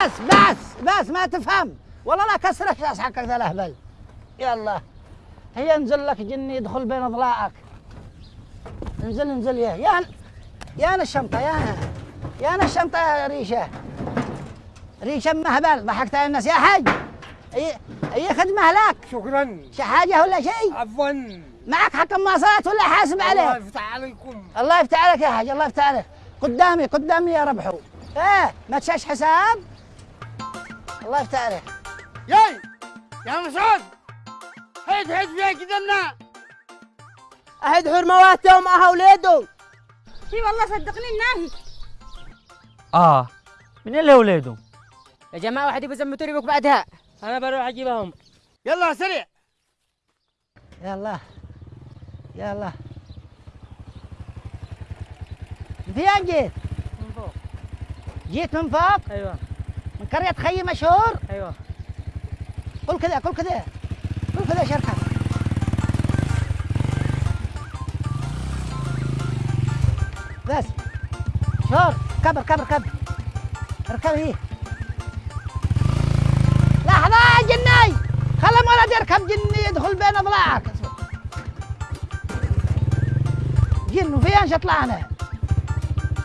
بس بس بس ما تفهم. والله لا كسرك راس حقك ذا الأهبل. يلا هي انزل لك جني يدخل بين أضلاعك. انزل انزل يا يا يا الشنطة يا أنا يا أنا الشنطة يا ريشة. ريشة مهبل ضحكت على الناس. يا حاج اي اي خدمة لك شكرا. شي حاجة ولا شيء عفوا. معك حكم مواصلات ولا حاسب الله عليك؟ يفتح عليكم. الله يفتح عليك يا حاج الله يفتح عليك. قدامي قدامي يا ربحو. إيه ما تشاش حساب؟ الله يفتح عليك ياي! يا مسعود! هيد هيد فيها كدنا أهد حرمواته ومعها أولاده إي والله صدقني الناهي. آه من اللي ولاده يا جماعة واحد يبغى زمتوا ريبك بعدها. أنا بروح أجيبهم. يلا سريع! يلا. يلا. من فين جيت؟ من فوق. جيت من فوق؟ أيوه. من قرية خي مشهور؟ أيوه. قل كذا قل كذا قل كذا شركة بس. شور. كبر كبر كبر. اركب هي لحظة يا جني. خلي ولد يركب جني يدخل بين أضلاعك. جن وفين شطلعنا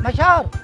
مشهور.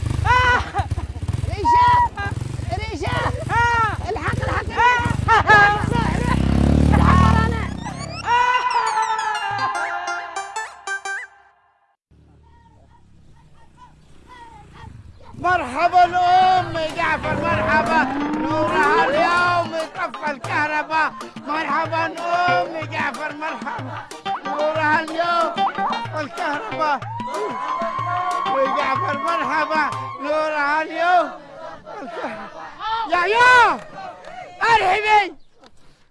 مرحبا ام جعفر مرحبا. نورها اليوم طفى الكهرباء. مرحبا ام جعفر مرحبا. نورها اليوم طفى الكهرباء. وجعفر مرحبا. نورها اليوم. يا يا أرحبي!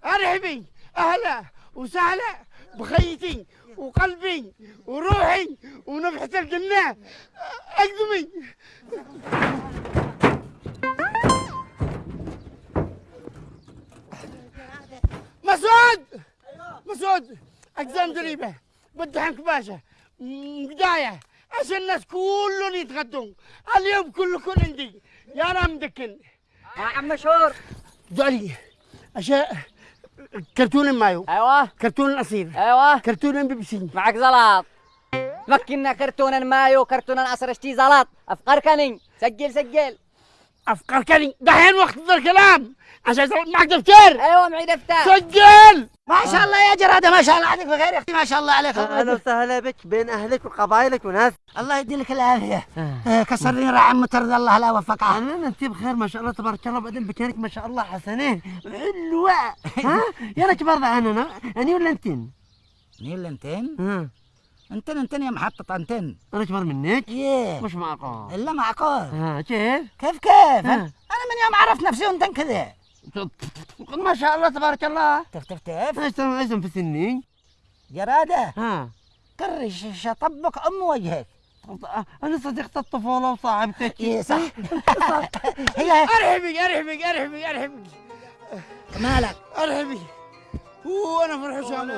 أرحبي! أهلا وسهلا. بخيتي وقلبي وروحي ونفحة الجنة. أقدمي. مسعود! مسعود اقزام دريبه بدي حنك باشا. م- بداية. عشان الناس كلهم يتغدون. اليوم كلكم عندي. يا رام دكن. يا عم مشهور. دعلي. اشياء كرتون مايو. أيوة. كرتون الأصيل. أيوة. كرتون بيبسي معك زلط. مكنا كرتونا مايو كرتونا أسرشتي زلط. أفكركني سجل سجل. افكار كلي دحين وقت الكلام. عشان معك دفتر. أيوة معي دفتر. سجل! ما شاء الله يا جرادة ما شاء الله. عليك بخير يا أختي ما شاء الله عليك. أهلا وسهلا بك بين أهلك وقبائلك وناس. الله يديلك العافية. آه، كسرني رعم مترد الله لا وفقها أهلا أنت بخير ما شاء الله تبارك الله. بعدين بكانك ما شاء الله حسنين. حلوة. ها؟ يا لك برضه أنا أنا ولا انتن مين اللي أنتين؟ ها انتن انتن يا محطة انتن أنا اكبر منك؟ إيه. مش معقول. إلا معقول. ها كيف؟ كيف؟ كيف؟ أنا من يوم عرفت نفسي وانتن كذا. ما شاء الله تبارك الله. تف تف تف. إيش إيش في سني جرادة ها. كرش شطبك أم وجهك. أنا صديقة الطفولة وصاحبتك. إيه صح. هي ارحبي ارحبي ارحبي ارحبي مالك ارحبي وأنا الحسام